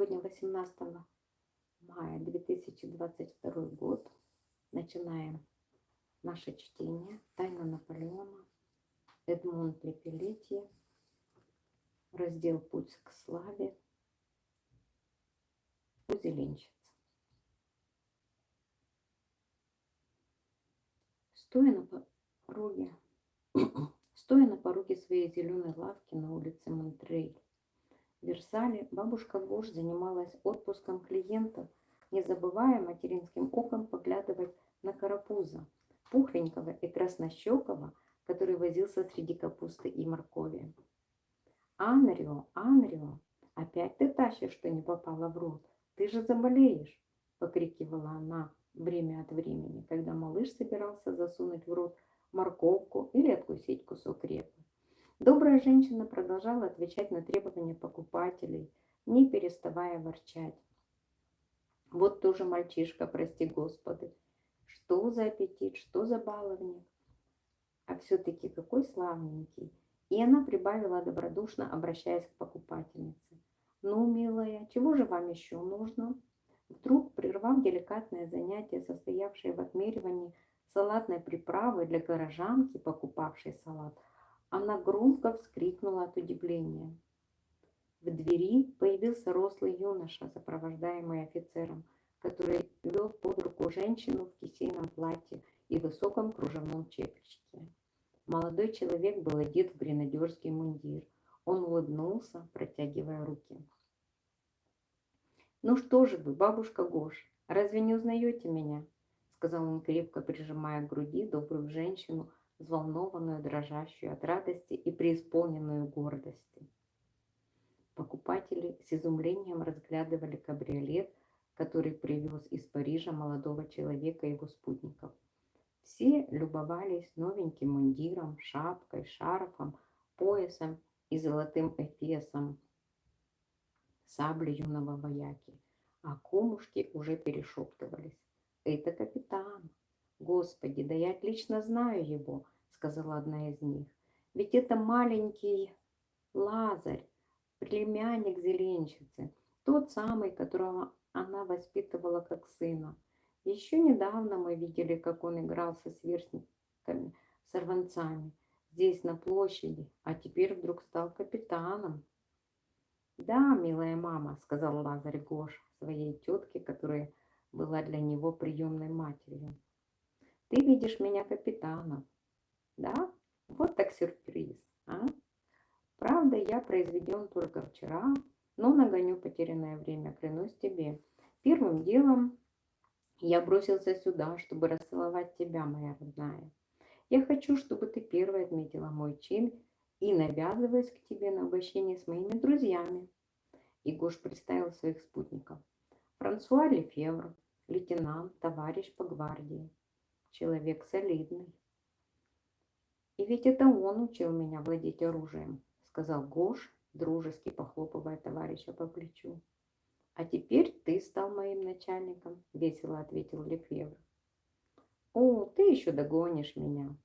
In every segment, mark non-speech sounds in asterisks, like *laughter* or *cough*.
Сегодня 18 мая 2022 год. Начинаем наше чтение. Тайна Наполеона. Эдмунд Лепелетье. Раздел «Путь к славе». Узеленщица. Стоя на пороге, *clears throat* стоя на пороге своей зеленой лавки на улице Монтрей, Версале бабушка Гош занималась отпуском клиентов, не забывая материнским оком поглядывать на карапуза, пухленького и краснощекого, который возился среди капусты и моркови. «Анрио, Анрио, опять ты тащишь, что не попало в рот? Ты же заболеешь!» — покрикивала она время от времени, когда малыш собирался засунуть в рот морковку или откусить кусок репы. Добрая женщина продолжала отвечать на требования покупателей, не переставая ворчать. Вот тоже мальчишка, прости господи. Что за аппетит, что за баловник. А все-таки какой славненький. И она прибавила добродушно, обращаясь к покупательнице. Ну, милая, чего же вам еще нужно? Вдруг, прервав деликатное занятие, состоявшее в отмеривании салатной приправы для горожанки, покупавшей салат, она громко вскрикнула от удивления. В двери появился рослый юноша, сопровождаемый офицером, который вел под руку женщину в кисейном платье и высоком кружевном чепчике. Молодой человек был одет в гренадерский мундир. Он улыбнулся, протягивая руки. «Ну что же вы, бабушка Гош, разве не узнаете меня?» сказал он, крепко прижимая к груди добрую женщину, взволнованную, дрожащую от радости и преисполненную гордости. Покупатели с изумлением разглядывали кабриолет, который привез из Парижа молодого человека и его спутников. Все любовались новеньким мундиром, шапкой, шарфом, поясом и золотым эфесом сабли юного вояки, а комушки уже перешептывались. «Это капитан! Господи, да я отлично знаю его!» сказала одна из них. Ведь это маленький Лазарь, племянник зеленщицы, тот самый, которого она воспитывала как сына. Еще недавно мы видели, как он играл со сверстниками, сорванцами, здесь на площади, а теперь вдруг стал капитаном. «Да, милая мама», — сказал Лазарь Гош своей тетке, которая была для него приемной матерью. «Ты видишь меня капитаном, да? Вот так сюрприз, а? Правда, я произведен только вчера, но нагоню потерянное время, клянусь тебе. Первым делом я бросился сюда, чтобы расцеловать тебя, моя родная. Я хочу, чтобы ты первой отметила мой чин и навязываясь к тебе на угощение с моими друзьями. И представил своих спутников. Франсуа Лефевр, лейтенант, товарищ по гвардии. Человек солидный. И ведь это он учил меня владеть оружием, сказал Гош, дружески похлопывая товарища по плечу. А теперь ты стал моим начальником, весело ответил Лефевр. О, ты еще догонишь меня.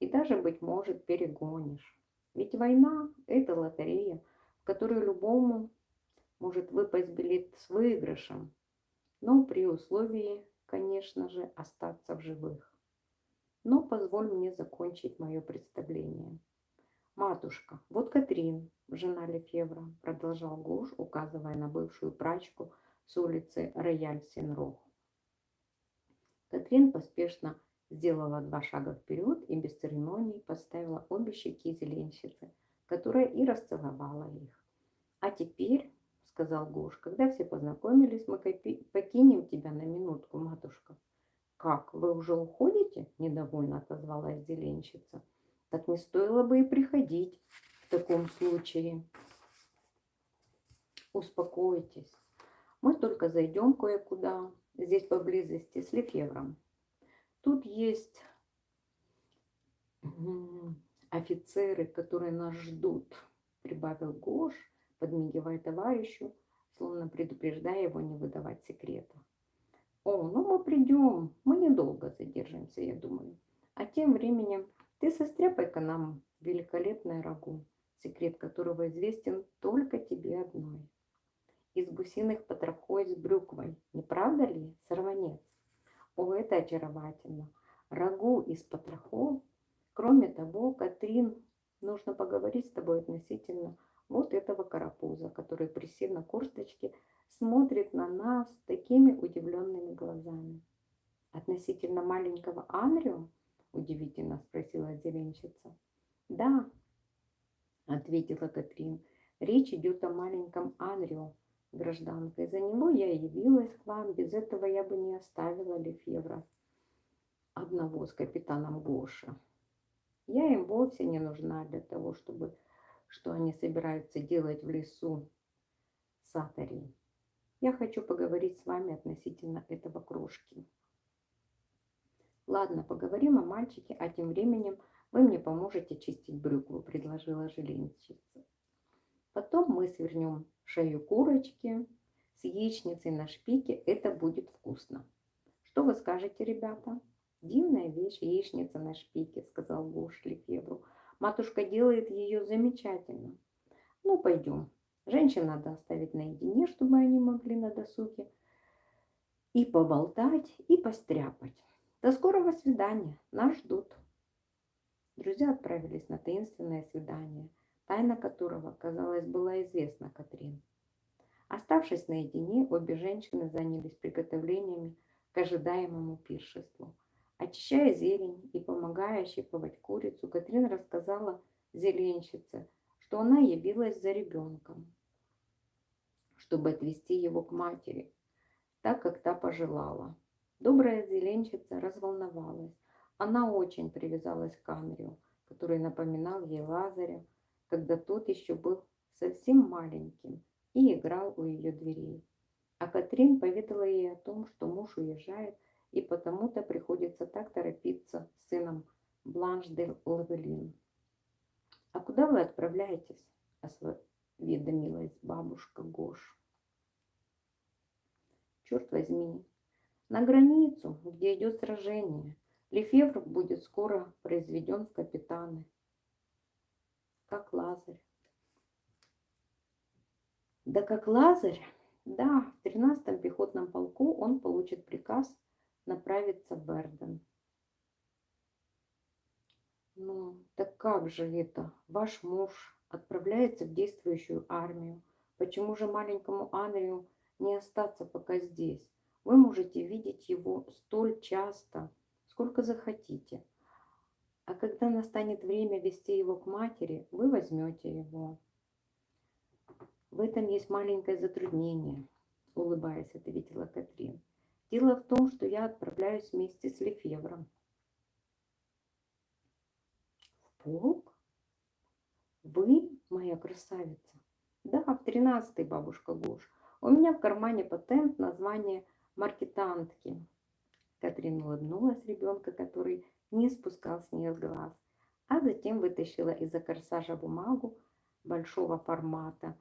И даже, быть может, перегонишь. Ведь война – это лотерея, в которую любому может выпасть билет с выигрышем, но при условии, конечно же, остаться в живых. Но позволь мне закончить мое представление. «Матушка, вот Катрин, жена Лефевра», продолжал Гош, указывая на бывшую прачку с улицы Рояль-Сенрох. Катрин поспешно сделала два шага вперед и без церемоний поставила обе щеки зеленщицы, которая и расцеловала их. «А теперь, — сказал Гош, — когда все познакомились, мы покинем тебя на минутку, матушка». «Как, вы уже уходите?» – недовольно отозвалась зеленщица. «Так не стоило бы и приходить в таком случае». «Успокойтесь. Мы только зайдем кое-куда, здесь поблизости, с Лефевром. Тут есть офицеры, которые нас ждут», – прибавил Гош, подмигивая товарищу, словно предупреждая его не выдавать секрета. О, ну мы придем, мы недолго задержимся, я думаю. А тем временем ты состряпай-ка нам великолепное рагу, секрет которого известен только тебе одной. из гусиных потрохой с брюквой. Не правда ли, сорванец? О, это очаровательно. Рагу из потрохов. Кроме того, Катрин, нужно поговорить с тобой относительно вот этого карапуза, который, присев на курточке, смотрит на нас такими удивленными глазами. Относительно маленького Анрио? Удивительно спросила зеленщица. Да, ответила Катрин. Речь идет о маленьком Анрио, гражданка. Из-за него я явилась к вам. Без этого я бы не оставила Лефевра одного с капитаном Гоша. Я им вовсе не нужна для того, чтобы что они собираются делать в лесу Сатари. Я хочу поговорить с вами относительно этого крошки. Ладно, поговорим о мальчике, а тем временем вы мне поможете чистить брюкву, предложила жилинщица. Потом мы свернем шею курочки с яичницей на шпике. Это будет вкусно. Что вы скажете, ребята? Дивная вещь, яичница на шпике, сказал Гош Лефевру. Матушка делает ее замечательно. Ну, пойдем. Женщин надо оставить наедине, чтобы они могли на досуге и поболтать, и постряпать. До скорого свидания. Нас ждут. Друзья отправились на таинственное свидание, тайна которого, казалось, была известна Катрин. Оставшись наедине, обе женщины занялись приготовлениями к ожидаемому пиршеству. Очищая зелень и помогая щиповать курицу, Катрин рассказала зеленщице, что она явилась за ребенком, чтобы отвезти его к матери, так как та пожелала. Добрая зеленщица разволновалась. Она очень привязалась к Анрию, который напоминал ей Лазаря, когда тот еще был совсем маленьким и играл у ее дверей. А Катрин поведала ей о том, что муж уезжает, и потому-то приходится так торопиться с сыном Бланш де Лавелин. «А куда вы отправляетесь?» – осведомилась бабушка Гош. «Черт возьми, на границу, где идет сражение. Лефевр будет скоро произведен в капитаны. Как Лазарь. Да как Лазарь? Да, в 13-м пехотном полку он получит приказ направиться в Берден. Ну, так как же это? Ваш муж отправляется в действующую армию. Почему же маленькому Анрию не остаться пока здесь? Вы можете видеть его столь часто, сколько захотите. А когда настанет время вести его к матери, вы возьмете его. В этом есть маленькое затруднение, улыбаясь, ответила Катрин. Дело в том, что я отправляюсь вместе с Лефевром. В полк? Вы, моя красавица? Да, в тринадцатый, бабушка Гош. У меня в кармане патент на звание маркетантки. Катрин улыбнулась ребенка, который не спускал с нее глаз, а затем вытащила из-за корсажа бумагу большого формата,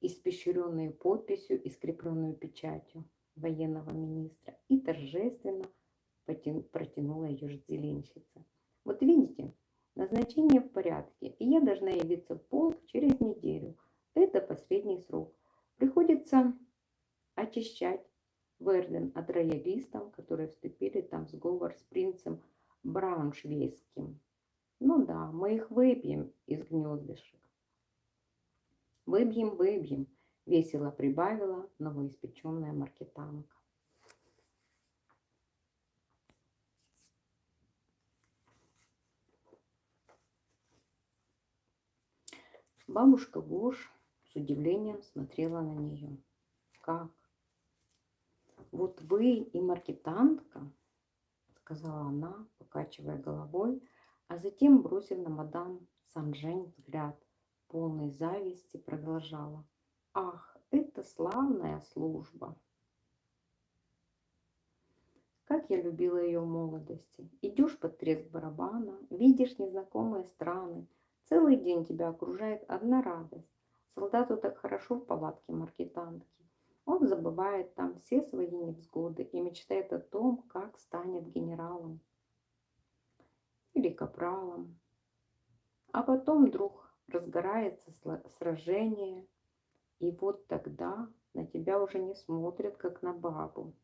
испещренную подписью и скрепленную печатью военного министра, и торжественно протянула ее зеленщица. Вот видите, назначение в порядке, и я должна явиться в полк через неделю. Это последний срок. Приходится очищать Верден от роялистов, которые вступили там в сговор с принцем Брауншвейским. Ну да, мы их выбьем из гнездышек. Выбьем, выбьем, весело прибавила новоиспеченная маркетанка. Бабушка Гош с удивлением смотрела на нее. Как? Вот вы и маркетантка, сказала она, покачивая головой, а затем, бросив на мадам Санжень взгляд, полной зависти, продолжала. Ах, это славная служба! Как я любила ее молодости. Идешь под треск барабана, видишь незнакомые страны. Целый день тебя окружает одна радость. Солдату так хорошо в палатке маркетантки. Он забывает там все свои невзгоды и мечтает о том, как станет генералом или капралом. А потом вдруг разгорается сражение, И вот тогда на тебя уже не смотрят, как на бабу,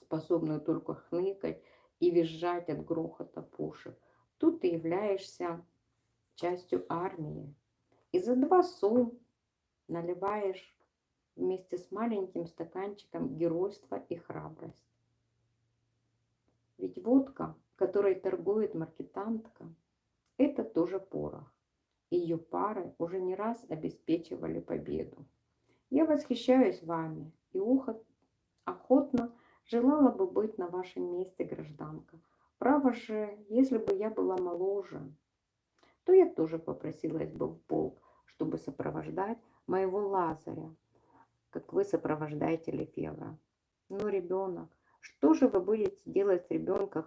способную только хныкать и визжать от грохота пушек. Тут ты являешься частью армии. И за два су наливаешь вместе с маленьким стаканчиком геройства и храбрость. Ведь водка, которой торгует маркетантка, это тоже порох. Ее пары уже не раз обеспечивали победу. Я восхищаюсь вами и охотно желала бы быть на вашем месте, гражданка. Право же, если бы я была моложе, то я тоже попросилась бы в полк, чтобы сопровождать моего Лазаря, как вы сопровождаете Лефевра. Но ребенок, что же вы будете делать с ребенком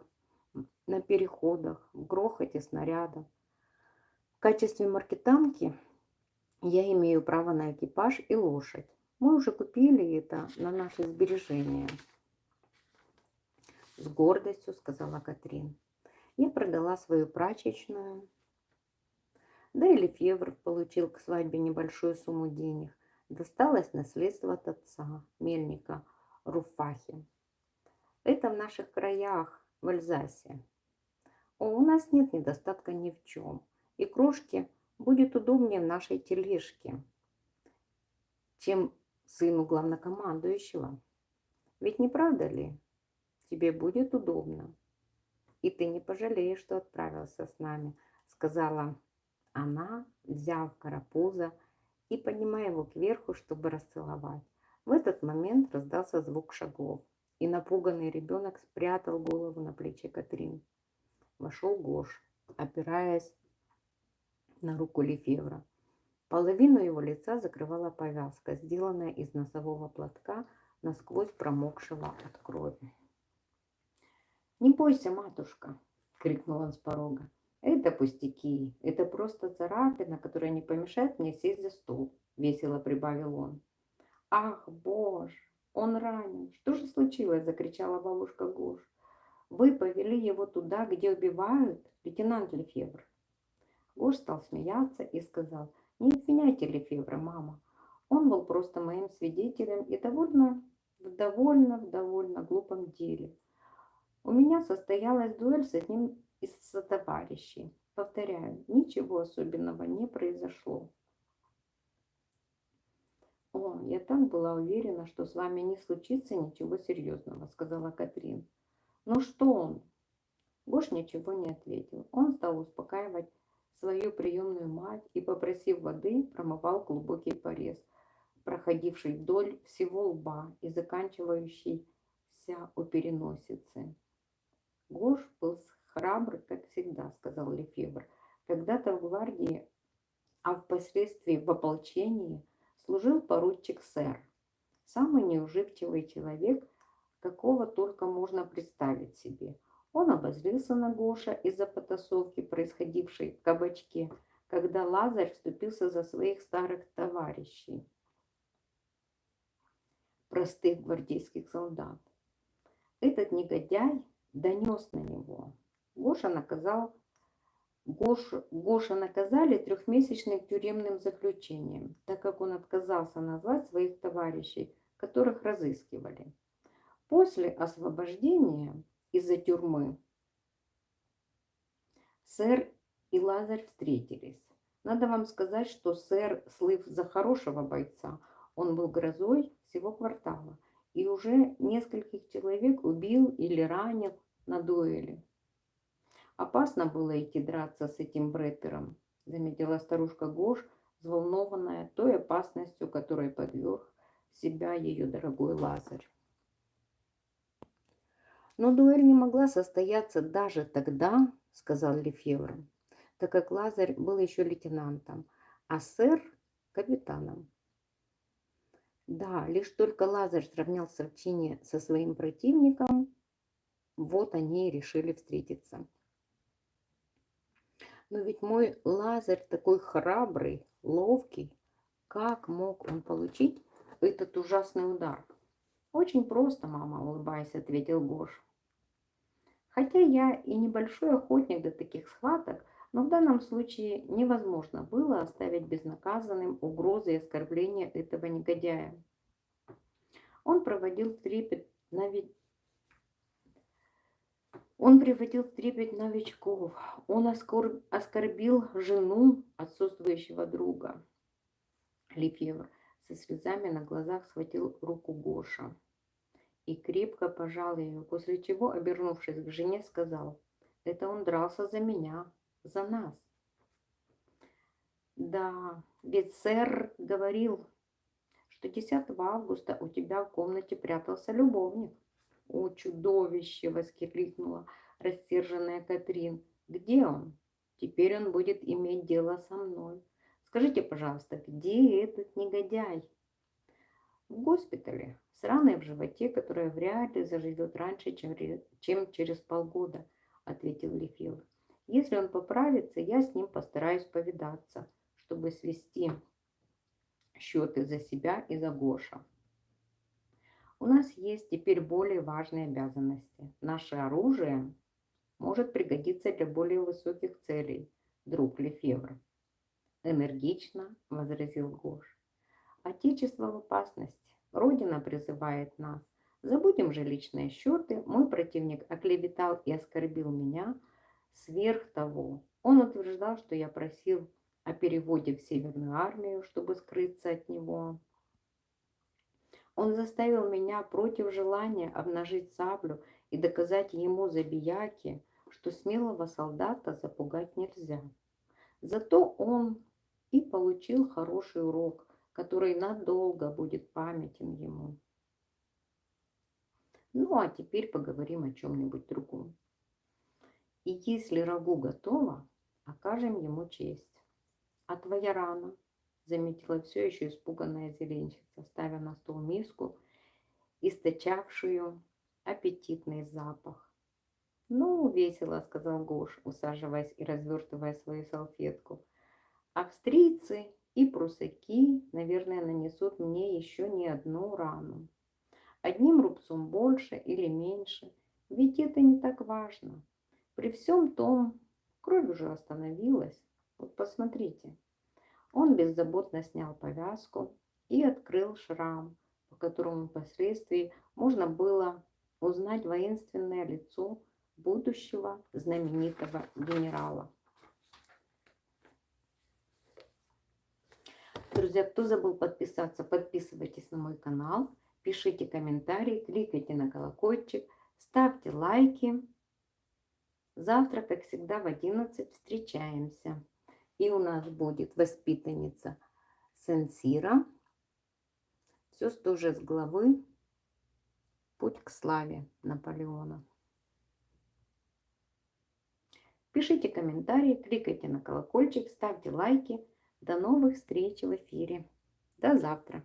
на переходах, в грохоте снарядов? В качестве маркетанки я имею право на экипаж и лошадь. Мы уже купили это на наши сбережения. С гордостью сказала Катрин. Я продала свою прачечную. Да и Лефевр получил к свадьбе небольшую сумму денег. Досталось наследство от отца, мельника Руфахи. Это в наших краях, в Альзасе. О, у нас нет недостатка ни в чем. И крошки будет удобнее в нашей тележке, чем сыну главнокомандующего. Ведь не правда ли? Тебе будет удобно. И ты не пожалеешь, что отправился с нами, сказала она, взяв карапуза и поднимая его кверху, чтобы расцеловать. В этот момент раздался звук шагов, и напуганный ребенок спрятал голову на плече Катрин. Вошел Гош, опираясь на руку Лефевра. Половину его лица закрывала повязка, сделанная из носового платка, насквозь промокшего от крови. «Не бойся, матушка!» — крикнул он с порога. «Это пустяки, это просто царапина, которая не помешает мне сесть за стол», — весело прибавил он. «Ах, боже, он ранен! Что же случилось?» — закричала бабушка Гош. «Вы повели его туда, где убивают, лейтенант Лефевр». Гош стал смеяться и сказал, «Не обвиняйте Лефевра, мама. Он был просто моим свидетелем и довольно, в довольно, в довольно глупом деле. У меня состоялась дуэль с одним из товарищей. Повторяю, ничего особенного не произошло. «О, я так была уверена, что с вами не случится ничего серьезного», — сказала Катрин. «Ну что он?» Гош ничего не ответил. Он стал успокаивать свою приемную мать и, попросив воды, промывал глубокий порез, проходивший вдоль всего лба и заканчивающийся у переносицы. Гош был храбр, как всегда, сказал Лефевр. Когда-то в гвардии, а впоследствии в ополчении служил поручик сэр. Самый неуживчивый человек, какого только можно представить себе. Он обозлился на Гоша из-за потасовки, происходившей в кабачке, когда Лазарь вступился за своих старых товарищей, простых гвардейских солдат. Этот негодяй донес на него. Гоша наказал Гошу, Гоша наказали трехмесячным тюремным заключением, так как он отказался назвать своих товарищей, которых разыскивали. После освобождения из-за тюрьмы сэр и Лазарь встретились. Надо вам сказать, что сэр, слыв за хорошего бойца, он был грозой всего квартала и уже нескольких человек убил или ранил на дуэли. Опасно было идти драться с этим бреттером, заметила старушка Гош, взволнованная той опасностью, которой подверг себя ее дорогой Лазарь. Но дуэль не могла состояться даже тогда, сказал Лефевр, так как Лазарь был еще лейтенантом, а сэр – капитаном. Да, лишь только Лазарь сравнялся в чине со своим противником, вот они и решили встретиться. Но ведь мой Лазарь такой храбрый, ловкий. Как мог он получить этот ужасный удар? Очень просто, мама, улыбаясь, ответил Гош. Хотя я и небольшой охотник до таких схваток, Но в данном случае невозможно было оставить безнаказанным угрозы и оскорбления этого негодяя. Он проводил трепет он приводил в трепет новичков. Он оскорбил жену отсутствующего друга. Лефевр со слезами на глазах схватил руку Гоша и крепко пожал ее, после чего, обернувшись к жене, сказал, «Это он дрался за меня, за нас». «Да, ведь сэр говорил, что 10 августа у тебя в комнате прятался любовник». «О, чудовище!» — воскликнула рассерженная Катрин. «Где он? Теперь он будет иметь дело со мной. Скажите, пожалуйста, где этот негодяй?» «В госпитале, с раной в животе, которая вряд ли заживет раньше, чем, чем через полгода», — ответил Лефил. «Если он поправится, я с ним постараюсь повидаться, чтобы свести счеты за себя и за Гоша». У нас есть теперь более важные обязанности. Наше оружие может пригодиться для более высоких целей, друг Лефевр. Энергично возразил Гош. Отечество в опасности. Родина призывает нас. Забудем же личные счеты. Мой противник оклеветал и оскорбил меня. Сверх того, он утверждал, что я просил о переводе в Северную армию, чтобы скрыться от него. Он заставил меня против желания обнажить саблю и доказать ему забияки, что смелого солдата запугать нельзя. Зато он и получил хороший урок, который надолго будет памятен ему. Ну, а теперь поговорим о чем-нибудь другом. И если рагу готово, окажем ему честь. А твоя рана заметила все еще испуганная зеленщица, ставя на стол миску, источавшую аппетитный запах. «Ну, весело», — сказал Гош, усаживаясь и развертывая свою салфетку. «Австрийцы и прусаки, наверное, нанесут мне еще не одну рану. Одним рубцом больше или меньше, ведь это не так важно. При всем том, кровь уже остановилась. Вот посмотрите». Он беззаботно снял повязку и открыл шрам, по которому впоследствии можно было узнать воинственное лицо будущего знаменитого генерала. Друзья, кто забыл подписаться, подписывайтесь на мой канал, пишите комментарии, кликайте на колокольчик, ставьте лайки. Завтра, как всегда, в 11 встречаемся. И у нас будет воспитанница Сенсира. Все тоже с главы «Путь к славе» Наполеона. Пишите комментарии, кликайте на колокольчик, ставьте лайки. До новых встреч в эфире. До завтра.